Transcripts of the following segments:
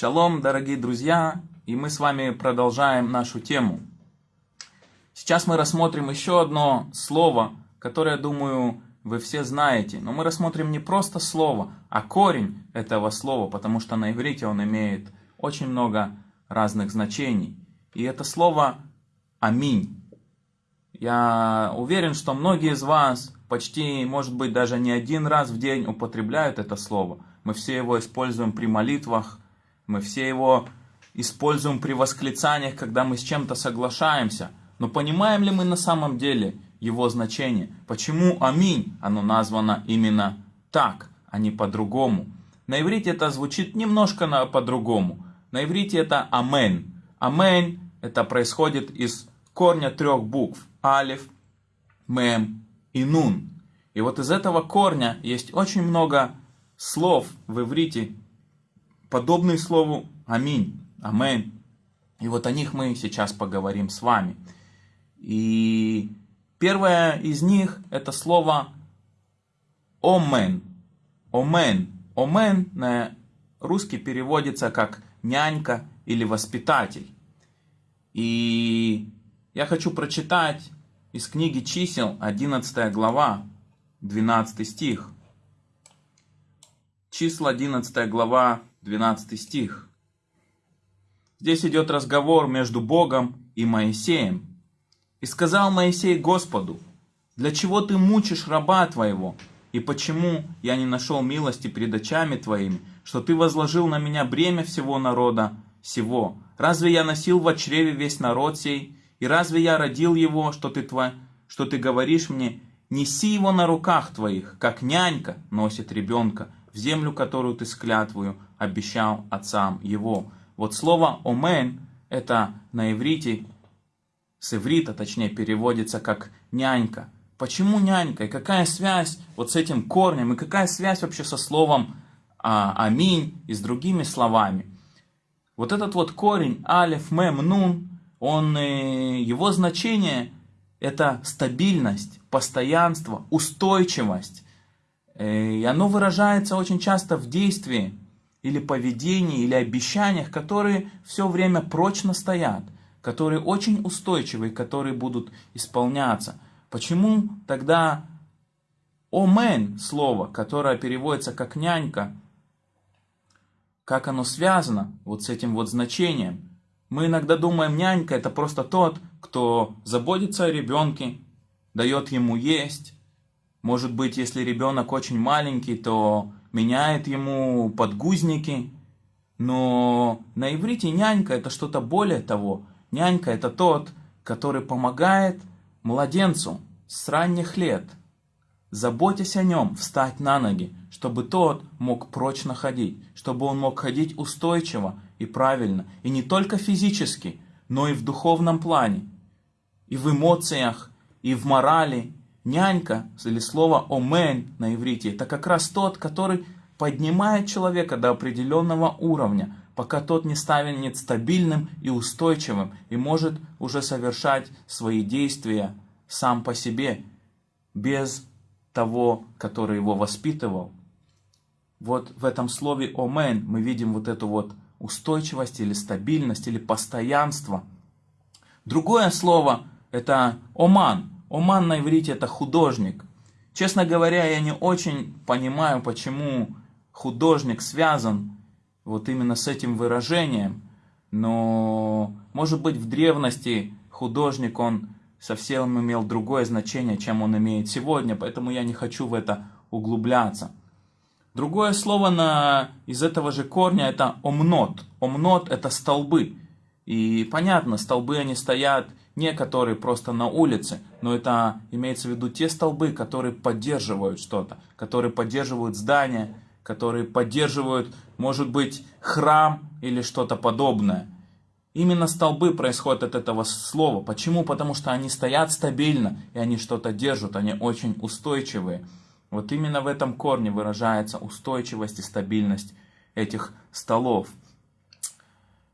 Шалом, дорогие друзья, и мы с вами продолжаем нашу тему. Сейчас мы рассмотрим еще одно слово, которое, думаю, вы все знаете. Но мы рассмотрим не просто слово, а корень этого слова, потому что на иврите он имеет очень много разных значений. И это слово «аминь». Я уверен, что многие из вас почти, может быть, даже не один раз в день употребляют это слово. Мы все его используем при молитвах, мы все его используем при восклицаниях, когда мы с чем-то соглашаемся. Но понимаем ли мы на самом деле его значение? Почему аминь оно названо именно так, а не по-другому? На иврите это звучит немножко по-другому. На иврите это амен. Амен это происходит из корня трех букв. Алиф, мем и нун. И вот из этого корня есть очень много слов в иврите, подобные слову «Аминь», «Амен». И вот о них мы сейчас поговорим с вами. И первое из них это слово «Омен». «Омен». «Омен» на русский переводится как «нянька» или «воспитатель». И я хочу прочитать из книги чисел 11 глава, 12 стих. Числа 11 глава, 12 стих. Здесь идет разговор между Богом и Моисеем. «И сказал Моисей Господу, для чего ты мучишь раба твоего, и почему я не нашел милости пред очами твоими, что ты возложил на меня бремя всего народа сего? Разве я носил в чреве весь народ сей, и разве я родил его, что ты, тво... что ты говоришь мне, неси его на руках твоих, как нянька носит ребенка, в землю, которую ты склятвую обещал отцам его. Вот слово «омен» это на иврите, с иврита точнее, переводится как «нянька». Почему нянька? И какая связь вот с этим корнем? И какая связь вообще со словом а, «аминь» и с другими словами? Вот этот вот корень «алеф», «мем», «нун», он, э, его значение – это стабильность, постоянство, устойчивость. Э, и оно выражается очень часто в действии или поведении, или обещаниях, которые все время прочно стоят, которые очень устойчивы, которые будут исполняться. Почему тогда «омен» слово, которое переводится как «нянька», как оно связано вот с этим вот значением? Мы иногда думаем, нянька это просто тот, кто заботится о ребенке, дает ему есть, может быть, если ребенок очень маленький, то меняет ему подгузники. Но на иврите нянька это что-то более того. Нянька это тот, который помогает младенцу с ранних лет, заботясь о нем, встать на ноги, чтобы тот мог прочно ходить, чтобы он мог ходить устойчиво и правильно, и не только физически, но и в духовном плане, и в эмоциях, и в морали, Нянька, или слово «омен» на иврите, это как раз тот, который поднимает человека до определенного уровня, пока тот не станет стабильным и устойчивым и может уже совершать свои действия сам по себе, без того, который его воспитывал. Вот в этом слове «омен» мы видим вот эту вот устойчивость или стабильность или постоянство. Другое слово – это «оман», Оман на иврите это художник. Честно говоря, я не очень понимаю, почему художник связан вот именно с этим выражением. Но, может быть, в древности художник, он совсем имел другое значение, чем он имеет сегодня, поэтому я не хочу в это углубляться. Другое слово на, из этого же корня это омнот. Омнот это столбы. И понятно, столбы они стоят не которые просто на улице, но это имеется в виду те столбы, которые поддерживают что-то, которые поддерживают здание, которые поддерживают, может быть, храм или что-то подобное. Именно столбы происходят от этого слова. Почему? Потому что они стоят стабильно, и они что-то держат, они очень устойчивые. Вот именно в этом корне выражается устойчивость и стабильность этих столов.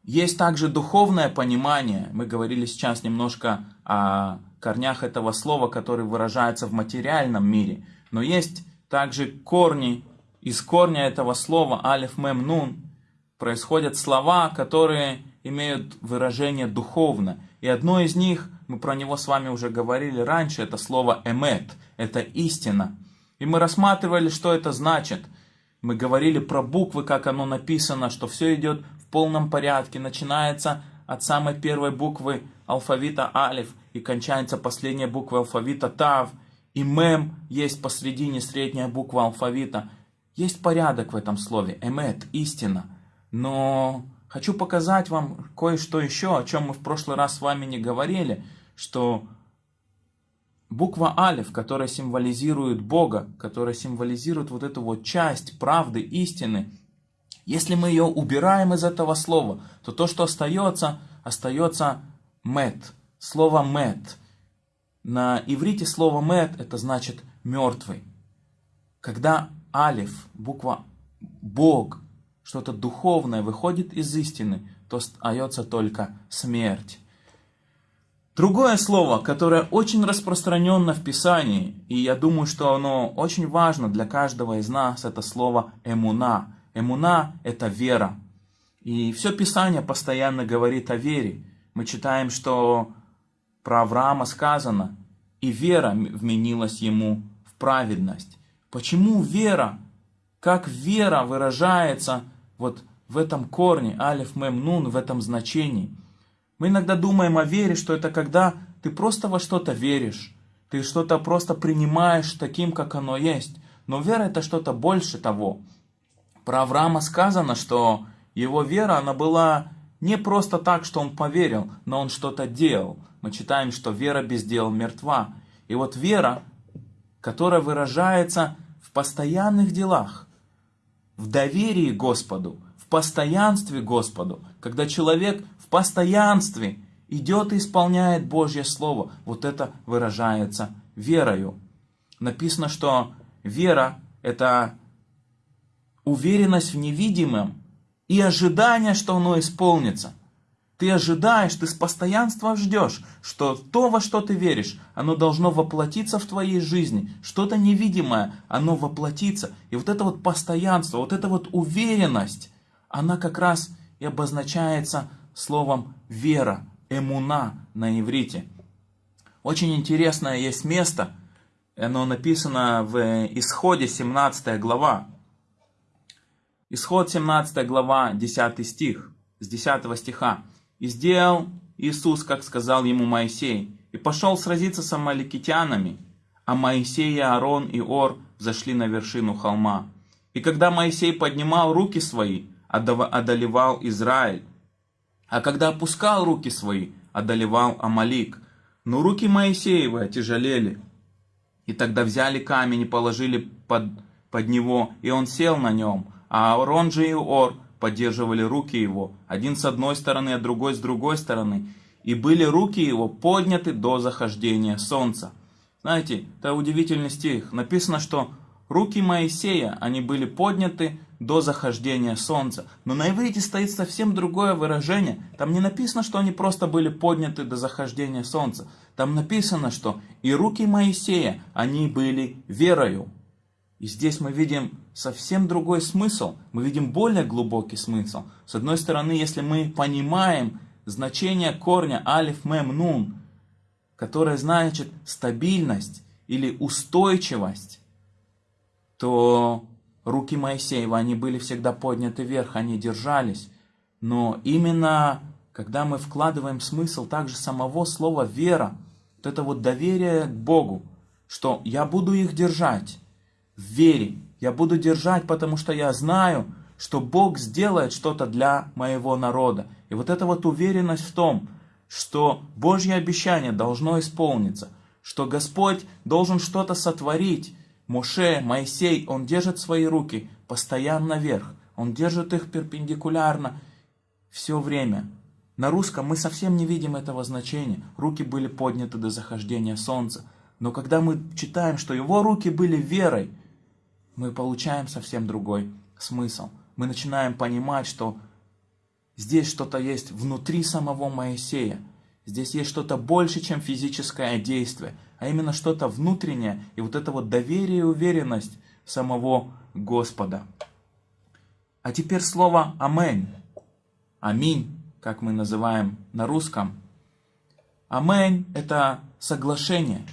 Есть также духовное понимание. Мы говорили сейчас немножко о корнях этого слова, которые выражаются в материальном мире. Но есть также корни, из корня этого слова алиф мем нун, происходят слова, которые имеют выражение духовно. И одно из них, мы про него с вами уже говорили раньше, это слово «эмет», это истина. И мы рассматривали, что это значит. Мы говорили про буквы, как оно написано, что все идет полном порядке. Начинается от самой первой буквы алфавита алиф и кончается последняя буква алфавита тав. И мем есть посредине средняя буква алфавита. Есть порядок в этом слове. Эмет, истина. Но хочу показать вам кое-что еще, о чем мы в прошлый раз с вами не говорили, что буква Алиф, которая символизирует Бога, которая символизирует вот эту вот часть правды, истины, если мы ее убираем из этого слова, то то, что остается, остается мет. Слово мет. На иврите слово мет это значит мертвый. Когда алиф, буква Бог, что-то духовное выходит из истины, то остается только смерть. Другое слово, которое очень распространенно в Писании, и я думаю, что оно очень важно для каждого из нас, это слово «эмуна». «Эмуна» — это вера. И все Писание постоянно говорит о вере. Мы читаем, что про Авраама сказано, и вера вменилась ему в праведность. Почему вера? Как вера выражается вот в этом корне, алиф, мем, нун, в этом значении – мы иногда думаем о вере, что это когда ты просто во что-то веришь, ты что-то просто принимаешь таким, как оно есть. Но вера это что-то больше того. Про Авраама сказано, что его вера, она была не просто так, что он поверил, но он что-то делал. Мы читаем, что вера без дел мертва. И вот вера, которая выражается в постоянных делах, в доверии Господу, в постоянстве Господу, когда человек в постоянстве идет и исполняет Божье Слово, вот это выражается верою. Написано, что вера – это уверенность в невидимом и ожидание, что оно исполнится. Ты ожидаешь, ты с постоянством ждешь, что то, во что ты веришь, оно должно воплотиться в твоей жизни. Что-то невидимое, оно воплотится. И вот это вот постоянство, вот эта вот уверенность, она как раз и обозначается словом вера, эмуна на иврите. Очень интересное есть место, оно написано в Исходе 17 глава. Исход 17 глава, 10 стих, с 10 стиха. «И сделал Иисус, как сказал ему Моисей, и пошел сразиться с амаликитянами, а Моисей и Аарон и Ор зашли на вершину холма. И когда Моисей поднимал руки свои, одолевал Израиль, а когда опускал руки свои, одолевал Амалик. Но руки Моисеевы отяжелели. И тогда взяли камень и положили под, под него, и он сел на нем. А Аарон же и Ор поддерживали руки его, один с одной стороны, а другой с другой стороны. И были руки его подняты до захождения солнца. Знаете, это удивительный стих. Написано, что руки Моисея, они были подняты до захождения солнца. Но на иврите стоит совсем другое выражение. Там не написано, что они просто были подняты до захождения солнца. Там написано, что и руки Моисея, они были верою. И здесь мы видим совсем другой смысл. Мы видим более глубокий смысл. С одной стороны, если мы понимаем значение корня алиф мем нун, которое значит стабильность или устойчивость, то руки Моисеева, они были всегда подняты вверх, они держались. Но именно когда мы вкладываем смысл также самого слова «вера», вот это вот доверие к Богу, что я буду их держать вере, я буду держать, потому что я знаю, что Бог сделает что-то для моего народа. И вот эта вот уверенность в том, что Божье обещание должно исполниться, что Господь должен что-то сотворить, Моше, Моисей, он держит свои руки постоянно вверх. Он держит их перпендикулярно все время. На русском мы совсем не видим этого значения. Руки были подняты до захождения солнца. Но когда мы читаем, что его руки были верой, мы получаем совсем другой смысл. Мы начинаем понимать, что здесь что-то есть внутри самого Моисея. Здесь есть что-то больше, чем физическое действие а именно что-то внутреннее, и вот это вот доверие и уверенность самого Господа. А теперь слово «Аминь». «Аминь», как мы называем на русском. «Аминь» – это соглашение.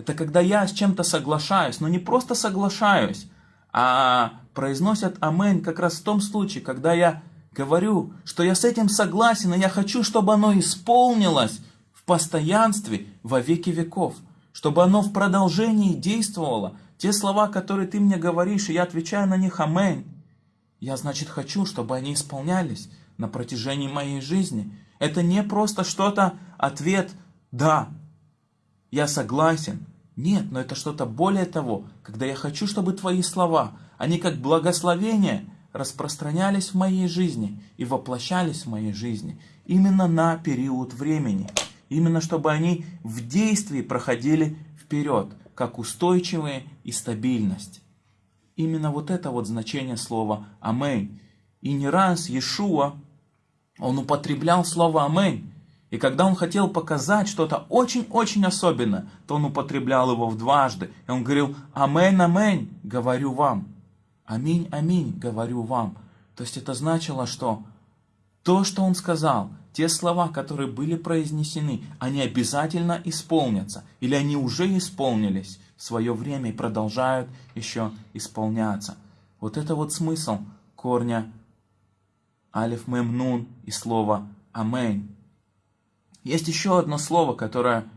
Это когда я с чем-то соглашаюсь, но не просто соглашаюсь, а произносят «Аминь» как раз в том случае, когда я говорю, что я с этим согласен, и я хочу, чтобы оно исполнилось в постоянстве во веки веков, чтобы оно в продолжении действовало. Те слова, которые ты мне говоришь, и я отвечаю на них «Аминь», я, значит, хочу, чтобы они исполнялись на протяжении моей жизни. Это не просто что-то, ответ «да», я согласен. Нет, но это что-то более того, когда я хочу, чтобы твои слова, они как благословение – распространялись в моей жизни и воплощались в моей жизни именно на период времени. Именно чтобы они в действии проходили вперед, как устойчивые и стабильность. Именно вот это вот значение слова «Аминь». И не раз Иешуа, он употреблял слово «Аминь». И когда он хотел показать что-то очень-очень особенное, то он употреблял его в дважды. И он говорил «Аминь, аминь, говорю вам». Аминь, аминь, говорю вам. То есть это значило, что то, что он сказал, те слова, которые были произнесены, они обязательно исполнятся. Или они уже исполнились в свое время и продолжают еще исполняться. Вот это вот смысл корня алиф мем нун и слова амень. Есть еще одно слово, которое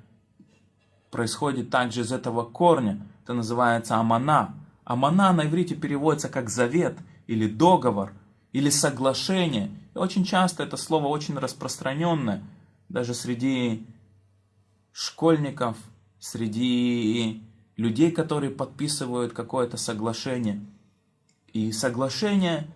происходит также из этого корня. Это называется амана. Амана на иврите переводится как завет или договор или соглашение. И очень часто это слово очень распространенное, даже среди школьников, среди людей, которые подписывают какое-то соглашение. И соглашение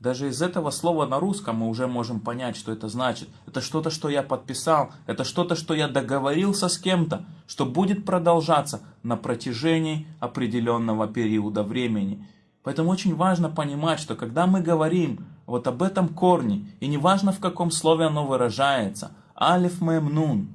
даже из этого слова на русском мы уже можем понять, что это значит. Это что-то, что я подписал, это что-то, что я договорился с кем-то, что будет продолжаться на протяжении определенного периода времени. Поэтому очень важно понимать, что когда мы говорим вот об этом корне, и неважно в каком слове оно выражается, алиф мэм нун,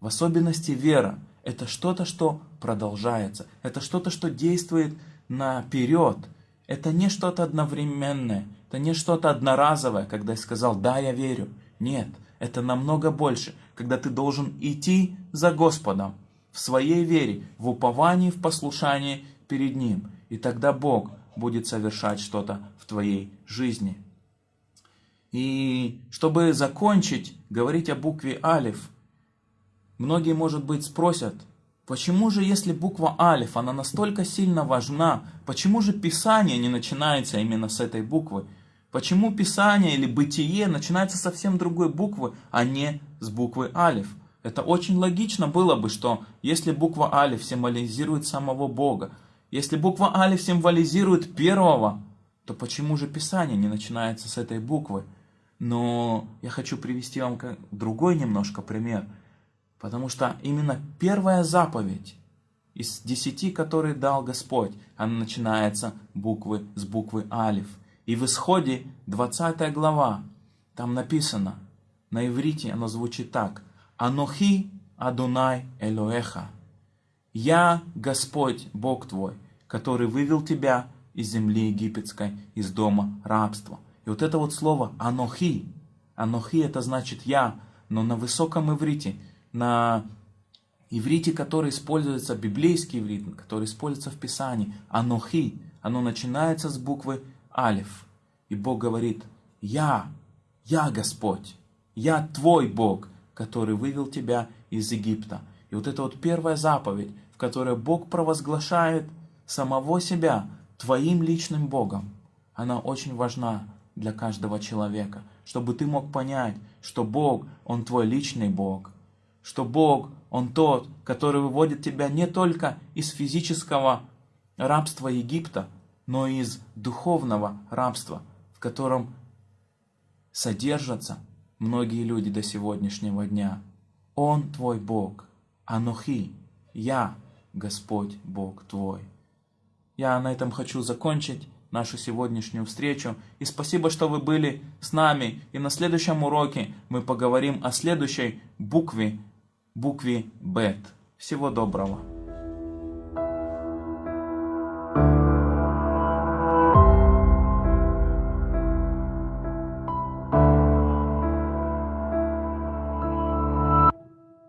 в особенности вера, это что-то, что продолжается, это что-то, что действует наперед, это не что-то одновременное, это не что-то одноразовое, когда я сказал «да, я верю». Нет, это намного больше, когда ты должен идти за Господом в своей вере, в уповании, в послушании перед Ним. И тогда Бог будет совершать что-то в твоей жизни. И чтобы закончить говорить о букве Алиф, многие, может быть, спросят – Почему же, если буква Алиф, она настолько сильно важна, почему же Писание не начинается именно с этой буквы? Почему Писание или Бытие начинается совсем другой буквы, а не с буквы Алиф? Это очень логично было бы, что если буква Алиф символизирует самого Бога, если буква Алиф символизирует первого, то почему же Писание не начинается с этой буквы? Но я хочу привести вам другой немножко пример – Потому что именно первая заповедь из десяти, которые дал Господь, она начинается буквы, с буквы Алиф. И в исходе 20 глава, там написано, на иврите оно звучит так. Анохи Адунай Элоэха. Я Господь, Бог твой, который вывел тебя из земли египетской, из дома рабства. И вот это вот слово Анохи. Анохи это значит я, но на высоком иврите – на иврите, который используется, библейский иврит, который используется в Писании, анохи, оно начинается с буквы алиф. И Бог говорит, я, я Господь, я твой Бог, который вывел тебя из Египта. И вот это вот первая заповедь, в которой Бог провозглашает самого себя твоим личным Богом, она очень важна для каждого человека, чтобы ты мог понять, что Бог, Он твой личный Бог, что Бог, Он тот, который выводит тебя не только из физического рабства Египта, но из духовного рабства, в котором содержатся многие люди до сегодняшнего дня. Он твой Бог, Анухи, я, Господь Бог твой. Я на этом хочу закончить нашу сегодняшнюю встречу. И спасибо, что вы были с нами. И на следующем уроке мы поговорим о следующей букве букве Бет. Всего доброго!